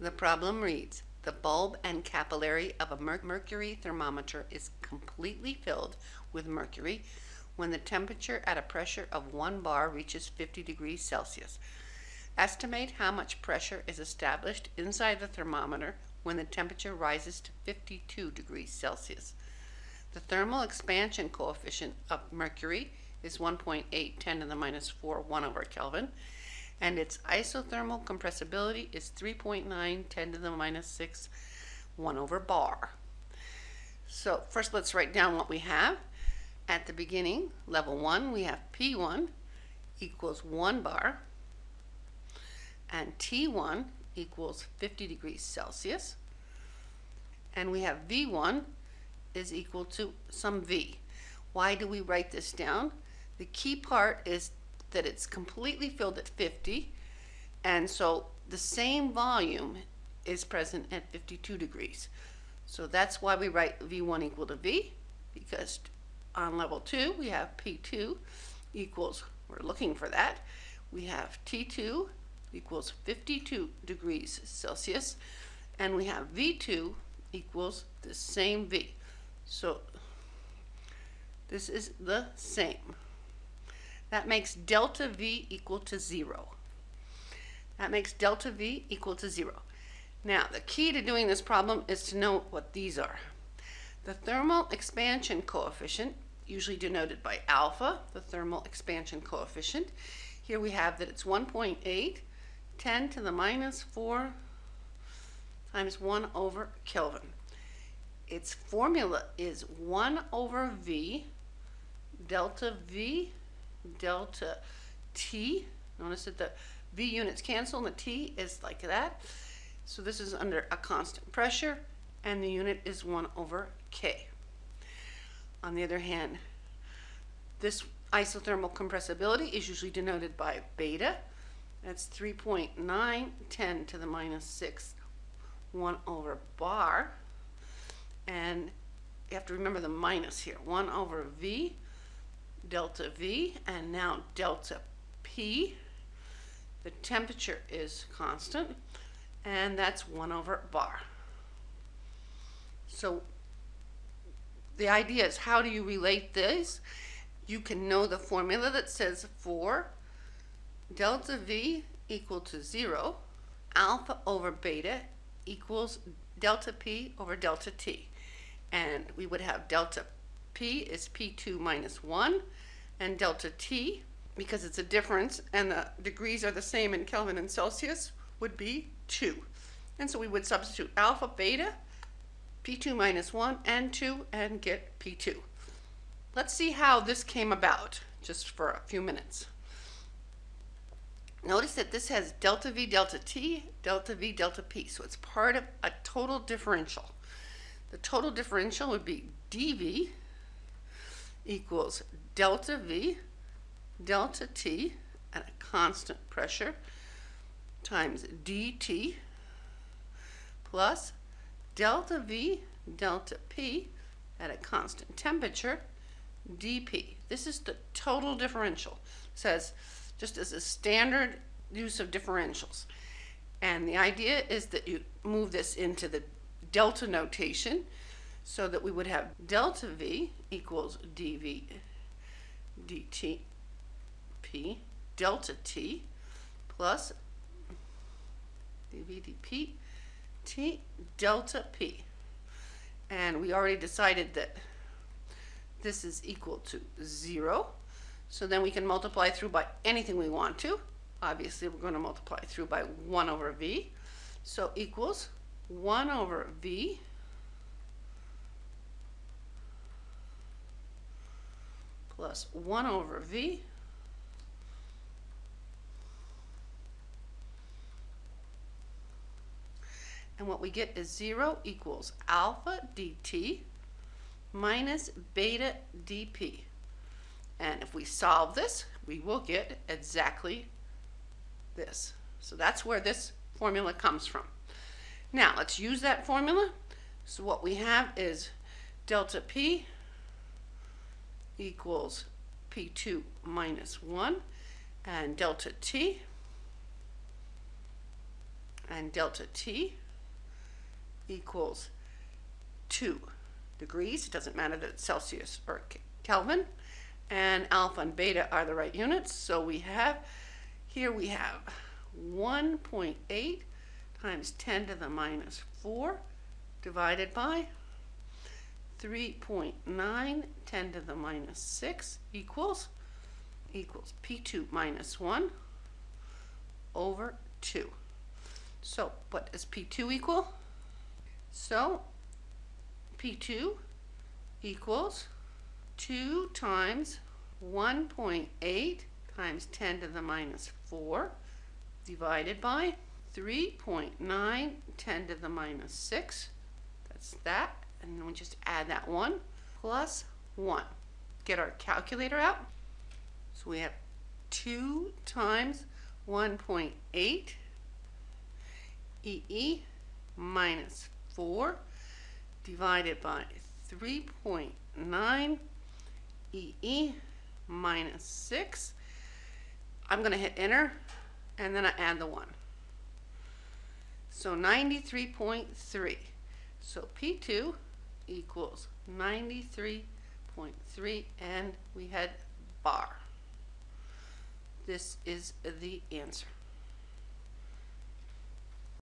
The problem reads, the bulb and capillary of a mer- mercury thermometer is completely filled with mercury when the temperature at a pressure of 1 bar reaches 50 degrees Celsius. Estimate how much pressure is established inside the thermometer when the temperature rises to 52 degrees Celsius. The thermal expansion coefficient of mercury is 1.8 10 to the minus 4 1 over Kelvin, and its isothermal compressibility is 3.9 10 to the minus 6 1 over bar. So first let's write down what we have. At the beginning, level 1, we have P1 equals 1 bar, and T1 equals 50 degrees Celsius, and we have V1 is equal to some V. Why do we write this down? The key part is that it's completely filled at 50, and so the same volume is present at 52 degrees. So that's why we write V1 equal to V, because on level 2 we have P2 equals, we're looking for that, we have T2 equals 52 degrees Celsius, and we have V2 equals the same V. So this is the same. That makes delta V equal to zero. That makes delta V equal to zero. Now, the key to doing this problem is to know what these are. The thermal expansion coefficient, usually denoted by alpha, the thermal expansion coefficient. Here we have that it's 1.8, 10 to the minus 4 times 1 over Kelvin its formula is 1 over V delta V delta T. Notice that the V units cancel and the T is like that. So this is under a constant pressure and the unit is 1 over K. On the other hand, this isothermal compressibility is usually denoted by beta. That's 3.9 10 to the minus 6 1 over bar and you have to remember the minus here 1 over v delta v and now delta p. The temperature is constant and that's 1 over bar. So the idea is how do you relate this? You can know the formula that says for delta v equal to 0 alpha over beta equals delta p over delta t. And we would have delta P is P2 minus 1, and delta T, because it's a difference and the degrees are the same in Kelvin and Celsius, would be 2. And so we would substitute alpha, beta, P2 minus 1, and 2, and get P2. Let's see how this came about, just for a few minutes. Notice that this has delta V, delta T, delta V, delta P, so it's part of a total differential. The total differential would be dV equals delta V delta T at a constant pressure times dt plus delta V delta P at a constant temperature dP. This is the total differential. It says just as a standard use of differentials. And the idea is that you move this into the delta notation so that we would have delta V equals dV dt p delta t plus dV dP t delta p. And we already decided that this is equal to 0. So then we can multiply through by anything we want to. Obviously, we're going to multiply through by 1 over v. So equals 1 over v plus 1 over v. And what we get is 0 equals alpha dt minus beta dp and if we solve this we will get exactly this. So that's where this formula comes from. Now let's use that formula. So what we have is delta P equals P2 minus 1 and delta T and delta T equals 2 degrees. It doesn't matter that it's Celsius or Kelvin. And alpha and beta are the right units. So we have, here we have 1.8 times 10 to the minus 4 divided by 3.9 10 to the minus 6 equals equals P2 minus 1 over 2. So what does P2 equal? So P2 equals 2 times 1.8 times 10 to the minus 4 divided by 3.9 10 to the minus 6. That's that. And then we just add that 1 plus 1. Get our calculator out. So we have 2 times 1.8 EE minus 4 divided by 3.9 EE minus 6. I'm going to hit enter and then I add the 1. So 93.3. So P2 equals 93.3 and we had bar. This is the answer.